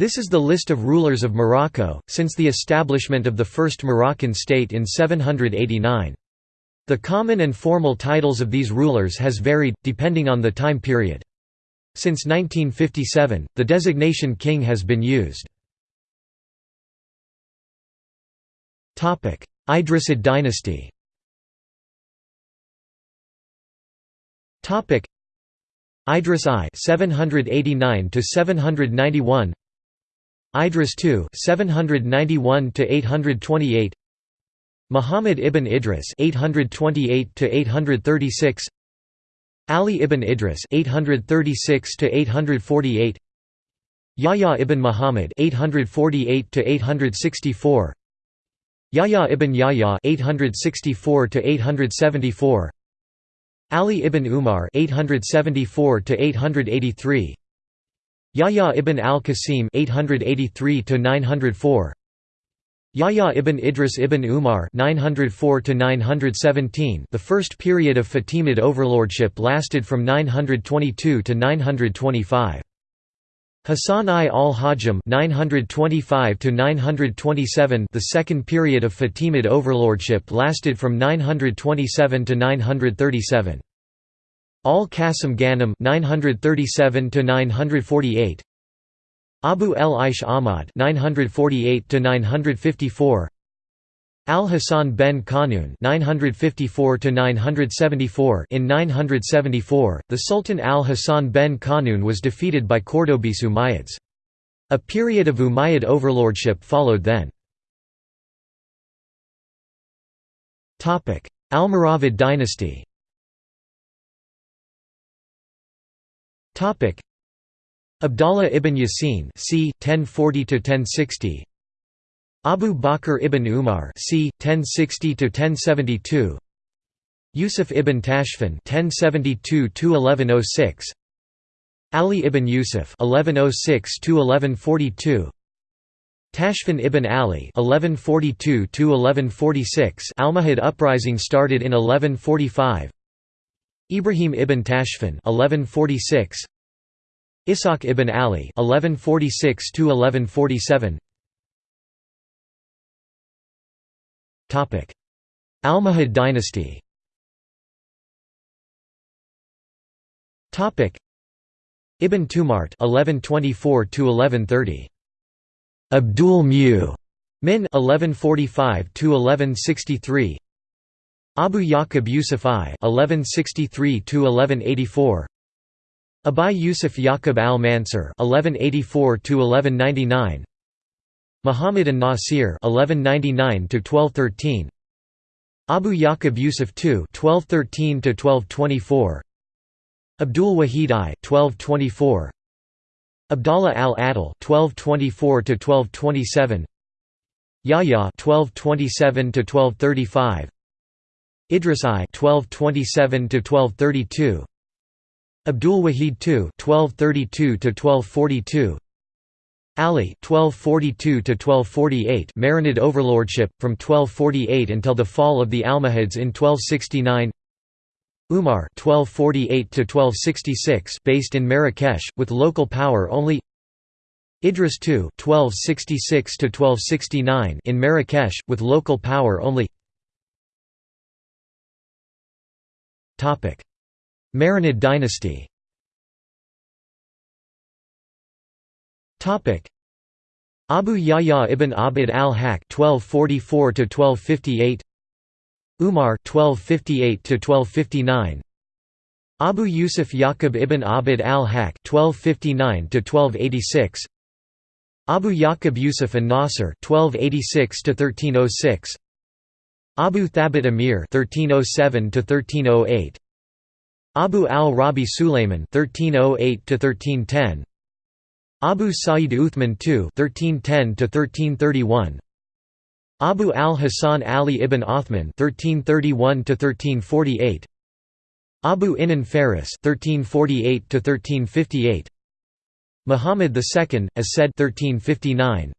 This is the list of rulers of Morocco, since the establishment of the First Moroccan state in 789. The common and formal titles of these rulers has varied, depending on the time period. Since 1957, the designation king has been used. Idrisid dynasty Idris I 789 to 791 Idris II 791 to 828 Muhammad ibn Idris 828 to 836 Ali ibn Idris 836 to 848 Yahya ibn Muhammad 848 to 864 Yahya ibn Yahya 864 to 874 Ali ibn Umar 874 to 883 Yahya ibn al-Qasim (883–904). Yahya ibn Idris ibn Umar (904–917). The first period of Fatimid overlordship lasted from 922 to 925 Hassan I al-Hajjam 925 to 927 The second period of Fatimid overlordship lasted from 927 to 937 Al-Qasim Ghanem 937 to 948 Abu el-Aish Ahmad 948 to 954 Al-Hasan ben Qanun 954 to 974 in 974 the Sultan Al-Hasan ben Qanun was defeated by Cordobese Umayyads a period of Umayyad overlordship followed then. Topic Almoravid dynasty Abdallah ibn Yasin c. 1040 to 1060. Abu Bakr ibn Umar c. 1060 to 1072. Yusuf ibn Tashfin 1072 to 1106. Ali ibn Yusuf 1106 to 1142. Tashfin ibn Ali 1142–1146 Almohad uprising started in 1145 Ibrahim ibn Tashfin 1146 Ishaq ibn Ali 1146 to 1147 Topic. Almohad dynasty. Topic. Ibn Tumart (1124–1130). Abdul Mu Min 1145 to 1163 Abu Yaqub Yusuf I 1163 to 1184 Abu Yusuf Yaqub al-Mansur (1184–1199), Muhammad an-Nasir (1199–1213), Abu Yaqub Yusuf II (1213–1224), Abdul Wahid I (1224), Abdallah al-Adil (1224–1227), Yahya (1227–1235), Idris I (1227–1232). Abdul Wahid II (1232–1242), Ali (1242–1248), Marinid overlordship from 1248 until the fall of the Almohads in 1269. Umar (1248–1266), based in Marrakesh, with local power only. Idris II (1266–1269), in Marrakesh, with local power only. Topic. Marinid dynasty. Topic. Abu Yahya ibn Abd al-Haq (1244–1258), Umar (1258–1259), Abu Yusuf Yaqub ibn Abd al-Haq (1259–1286), Abu Yaqub Yusuf an-Nasr (1286–1306), Abu Thabit Amir (1307–1308). Abu al-Rabi Sulayman (1308–1310), Abu Sa'id Uthman II (1310–1331), Abu al-Hasan Ali ibn Othman (1331–1348), Abu Inan Faris (1348–1358), Muhammad II, as said 1359.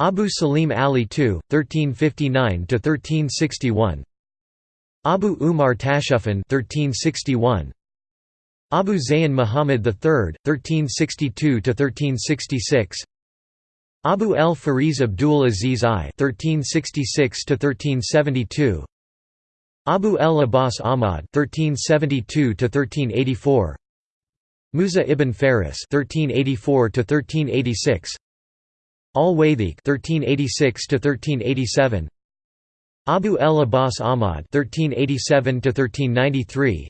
Abu Salim Ali II, 1359–1361 Abu Umar Tashufan 1361 Abu Zayn Muhammad III 1362 to 1366 Abu el-Faris Abdul Aziz I (1366–1372), Abu el-Abbas Ahmad (1372–1384), Musa ibn Faris (1384–1386), Al-Wathiq (1386–1387), Abu el-Abbas Ahmad (1387–1393),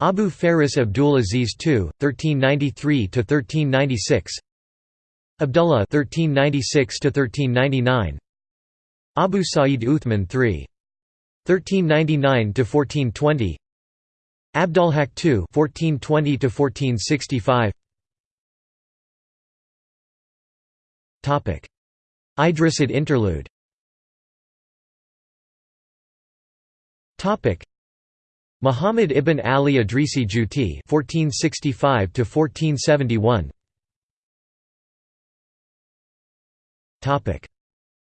Abu Faris Abdul Aziz II (1393–1396), Abdullah (1396–1399), Abu Sa'id Uthman III 1399 to 1420 Abdulhaq II (1420–1465). Topic. Idrisid interlude Topic. Muhammad ibn Ali Idrisi Juti 1465 to 1471 Topic.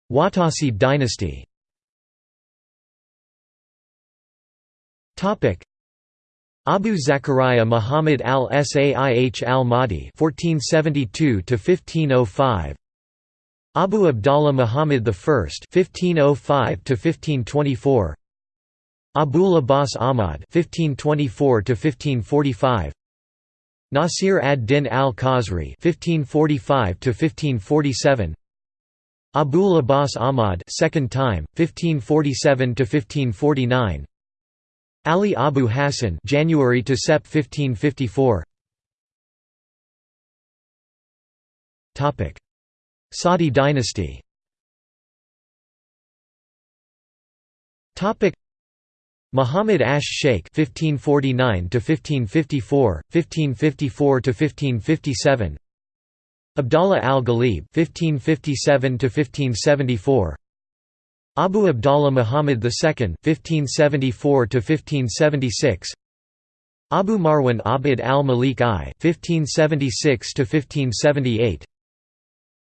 Wattasid dynasty. Topic: Abu Zakaria Muhammad al-Saih al-Mahdi (1472–1505), Abu Abdallah Muhammad I (1505–1524), Abul Abbas Ahmad (1524–1545), Nasir ad-Din al-Khazri (1545–1547). Abul Abbas Ahmad second time 1547–1549), Ali Abu Hassan January to Sep 1554 Topic. Saadi dynasty. Topic Muhammad Ash Sheikh 1549 to 1554 1554 to 1557 Abdallah al-Ghalib 1557 to 1574 Abu Abdallah Muhammad II (1574–1576), Abu Marwan Abd al-Malik I (1576–1578),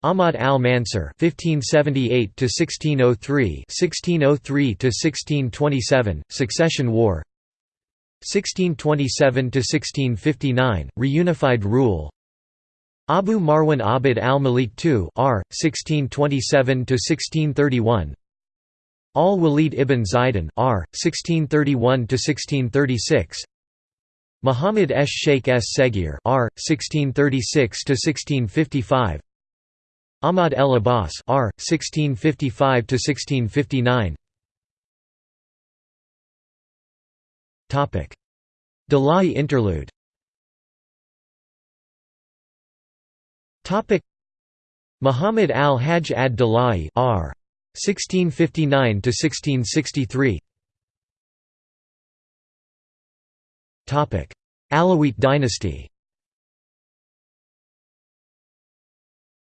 Ahmad al-Mansur (1578–1603), (1603–1627), Succession War. 1627–1659, reunified rule Abu Marwan Abd al-Malik II R. 1627–1631 Al-Walid ibn Zaidan R. 1631–1636 Muhammad esh Sheikh s Segir R. 1636–1655 Ahmad el Abbas R. 1655–1659 Topic: Dalai interlude. Topic: Muhammad al-Hajj ad-Dalai R. 1659 to 1663 Topic. Alawite dynasty.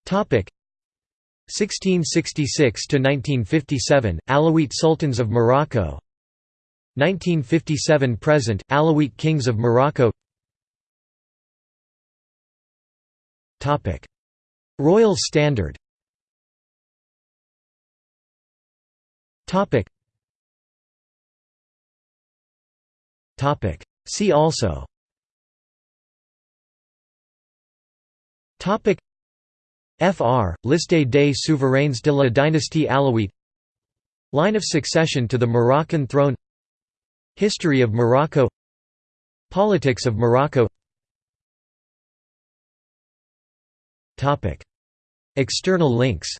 Topic 1666 to 1957 Alawite sultans of Morocco 1957 present Alawite kings of Morocco Topic Royal standard Topic. Topic. See also. Topic. Fr. Liste des souverains de la dynastie Alawite Line of succession to the Moroccan throne. History of Morocco. Politics of Morocco. External links.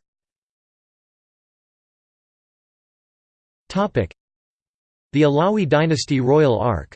The Alawi dynasty Royal Ark